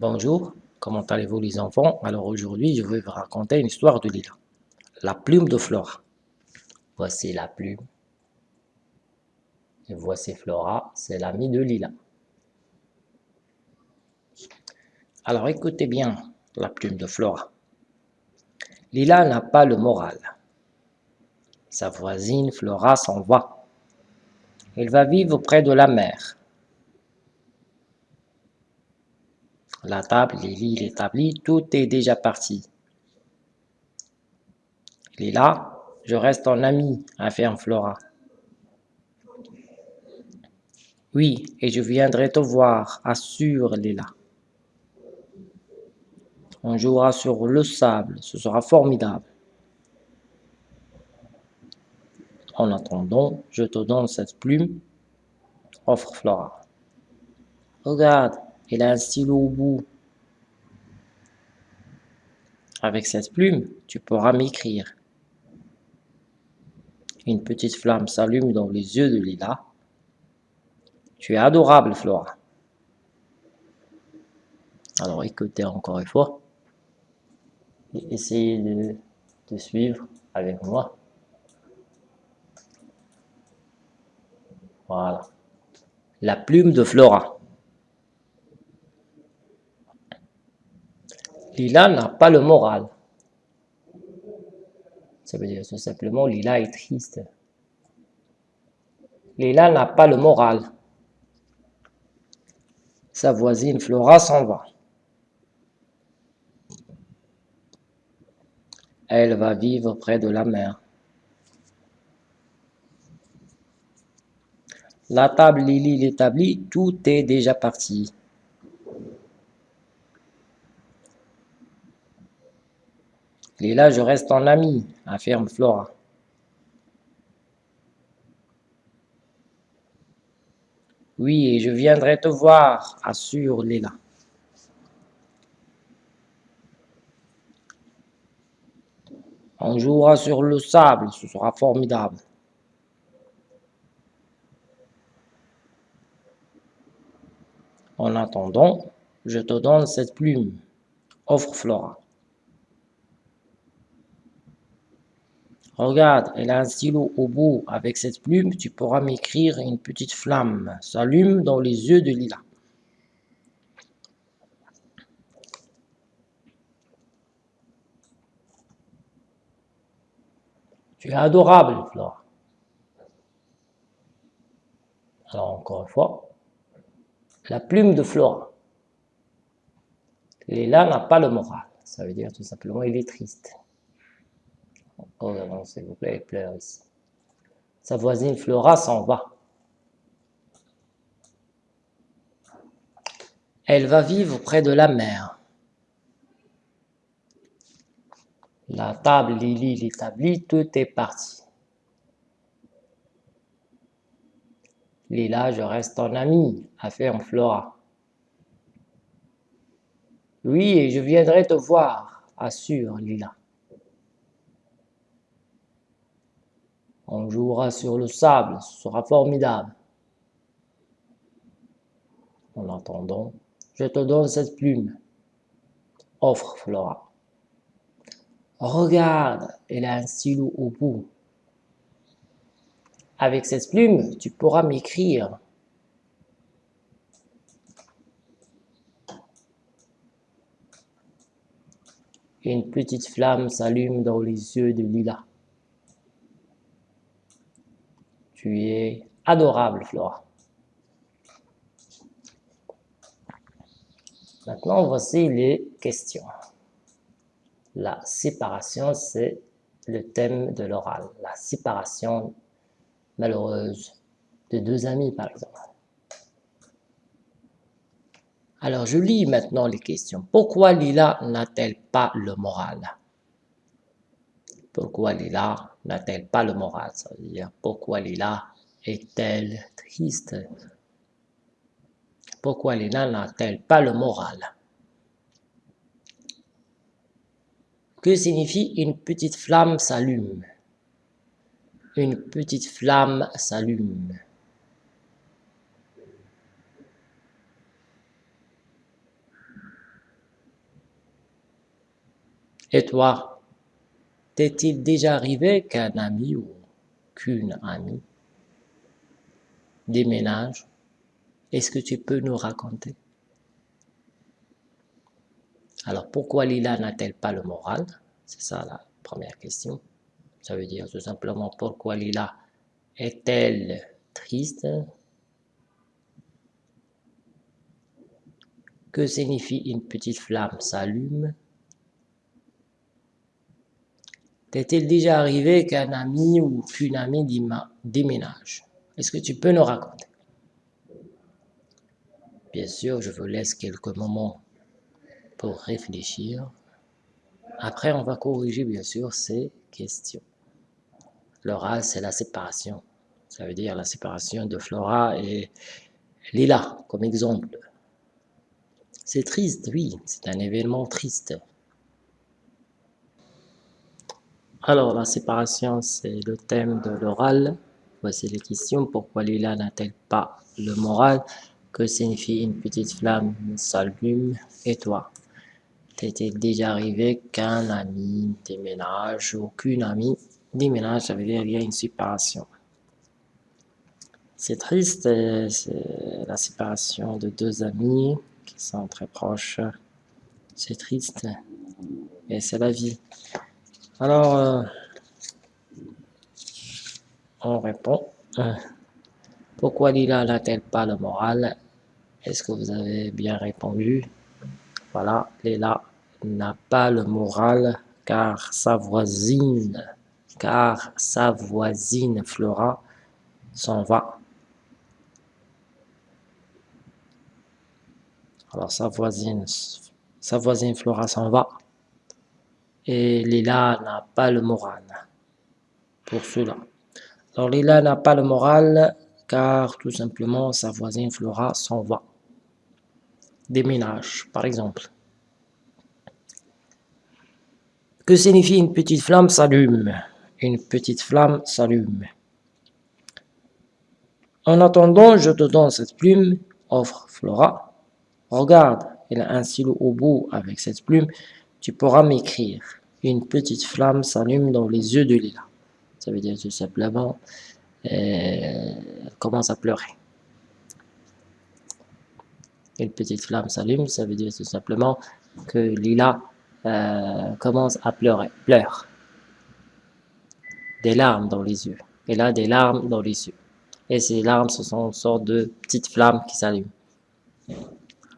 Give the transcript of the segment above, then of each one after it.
Bonjour, comment allez-vous les enfants? Alors aujourd'hui, je vais vous raconter une histoire de Lila. La plume de Flora. Voici la plume. Et voici Flora, c'est l'ami de Lila. Alors écoutez bien la plume de Flora. Lila n'a pas le moral. Sa voisine Flora s'en va. Elle va vivre près de la mer. La table, les lits, l'établi, tout est déjà parti. Il est là, je reste ton ami, affirme Flora. Oui, et je viendrai te voir, assure Lila. On jouera sur le sable, ce sera formidable. En attendant, je te donne cette plume, offre Flora. Regarde, il a un stylo au bout. Avec cette plume, tu pourras m'écrire. Une petite flamme s'allume dans les yeux de Lila. Tu es adorable, Flora. Alors écoutez encore une fois et essayez de, de suivre avec moi. Voilà. La plume de Flora. Lila n'a pas le moral. Ça veut dire tout simplement Lila est triste. Lila n'a pas le moral. Sa voisine Flora s'en va. Elle va vivre près de la mer. La table Lily l'établit, tout est déjà parti. Là, je reste en ami, affirme Flora. Oui, et je viendrai te voir, assure Léla. On jouera sur le sable, ce sera formidable. En attendant, je te donne cette plume, offre Flora. Regarde, elle a un stylo au bout. Avec cette plume, tu pourras m'écrire une petite flamme s'allume dans les yeux de Lila. Tu es adorable, Flore. Alors, encore une fois, la plume de Flora. Lila n'a pas le moral. Ça veut dire tout simplement il est triste. Oh non, s'il vous plaît, ici. Sa voisine Flora s'en va. Elle va vivre près de la mer. La table Lily l'établit, tout est parti. Lila, je reste ton ami, affirme Flora. Oui, et je viendrai te voir, assure Lila. On jouera sur le sable, ce sera formidable. En attendant, je te donne cette plume. Offre Flora. Regarde, elle a un stylo au bout. Avec cette plume, tu pourras m'écrire. Une petite flamme s'allume dans les yeux de Lila. Tu es adorable, Flora. Maintenant, voici les questions. La séparation, c'est le thème de l'oral. La séparation malheureuse de deux amis, par exemple. Alors, je lis maintenant les questions. Pourquoi Lila n'a-t-elle pas le moral? Pourquoi Lila n'a-t-elle pas le moral pourquoi Lila est-elle triste? Pourquoi Lila n'a-t-elle pas le moral? Que signifie une petite flamme s'allume Une petite flamme s'allume. Et toi, t'est-il déjà arrivé qu'un ami ou qu'une amie déménage? Est-ce que tu peux nous raconter? Alors, pourquoi Lila n'a-t-elle pas le moral? C'est ça la première question. Ça veut dire tout simplement pourquoi Lila est-elle triste? Que signifie une petite flamme s'allume? T'est-il déjà arrivé qu'un ami ou qu'une amie déménage? Est-ce que tu peux nous raconter? Bien sûr, je vous laisse quelques moments pour réfléchir. Après, on va corriger bien sûr ces questions. L'oral, c'est la séparation. Ça veut dire la séparation de Flora et Lila, comme exemple. C'est triste, oui, c'est un événement triste. Alors, la séparation, c'est le thème de l'oral. Voici les questions. Pourquoi Lila n'a-t-elle pas le moral? Que signifie une petite flamme s'allume Et toi? T'es-il déjà arrivé qu'un ami déménage ou qu'une amie déménage Ça veut dire qu'il y a une séparation. C'est triste, la séparation de deux amis qui sont très proches. C'est triste, et c'est la vie. Alors, euh, on répond. Pourquoi Lila n'a-t-elle pas le moral? Est-ce que vous avez bien répondu? Voilà, Lila n'a pas le moral car sa voisine, car sa voisine Flora s'en va. Alors sa voisine, sa voisine Flora s'en va et Lila n'a pas le moral pour cela. Alors Lila n'a pas le moral car tout simplement sa voisine Flora s'en va. Déménage par exemple. Que signifie une petite flamme s'allume? Une petite flamme s'allume. En attendant, je te donne cette plume, offre Flora. Regarde, elle a un stylo au bout avec cette plume tu pourras m'écrire. Une petite flamme s'allume dans les yeux de Lila. Ça veut dire tout simplement, elle commence à pleurer. Une petite flamme s'allume, ça veut dire tout simplement que Lila euh, commence à pleurer, pleure. Des larmes dans les yeux. Elle a des larmes dans les yeux. Et ces larmes, ce sont une sorte de petites flammes qui s'allument.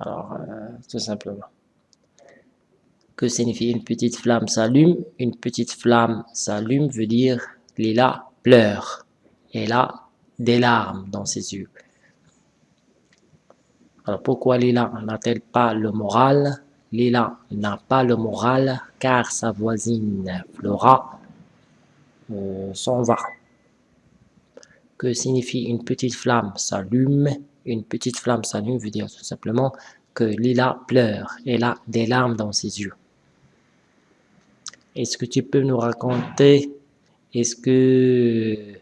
Alors, euh, tout simplement. Que signifie une petite flamme s'allume Une petite flamme s'allume veut dire Lila pleure. Elle a des larmes dans ses yeux. Alors pourquoi Lila n'a-t-elle pas le moral? Lila n'a pas le moral car sa voisine Flora euh, s'en va. Que signifie une petite flamme s'allume? Une petite flamme s'allume veut dire tout simplement que Lila pleure. Elle a des larmes dans ses yeux. Est-ce que tu peux nous raconter, est-ce que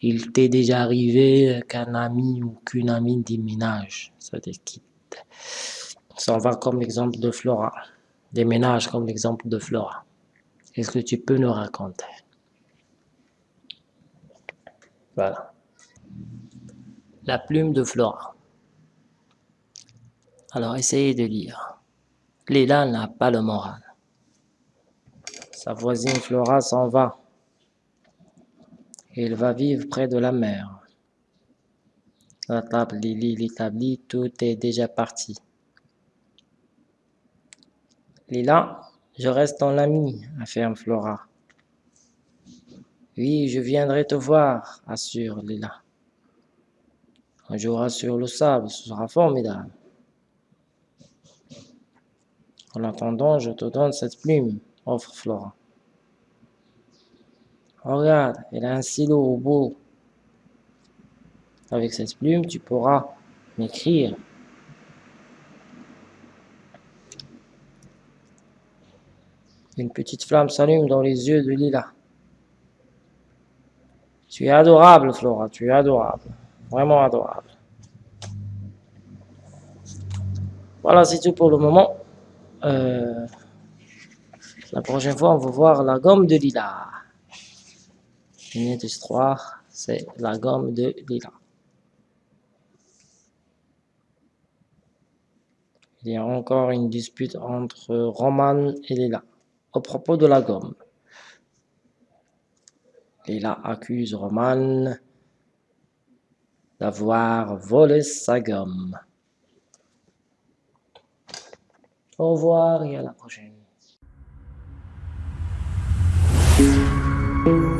il t'est déjà arrivé qu'un ami ou qu'une amie déménage, ça te quitte Ça va comme exemple de Flora, déménage comme l'exemple de Flora. Est-ce que tu peux nous raconter? Voilà. La plume de Flora. Alors essayez de lire. Léla n'a pas le moral. Sa voisine Flora s'en va. Il va vivre près de la mer. La table Lily l'établit, tout est déjà parti. Lila, je reste ton ami, affirme Flora. Oui, je viendrai te voir, assure Lila. On jouera sur le sable, ce sera formidable. En attendant, je te donne cette plume offre Flora. Regarde, elle a un stylo au bout. Avec cette plume, tu pourras m'écrire. Une petite flamme s'allume dans les yeux de Lila. Tu es adorable, Flora, tu es adorable. Vraiment adorable. Voilà, c'est tout pour le moment. Euh... La prochaine fois, on va voir la gomme de Lila. Une histoire, c'est la gomme de Lila. Il y a encore une dispute entre Roman et Lila au propos de la gomme. Lila accuse Roman d'avoir volé sa gomme. Au revoir et à la prochaine. thank you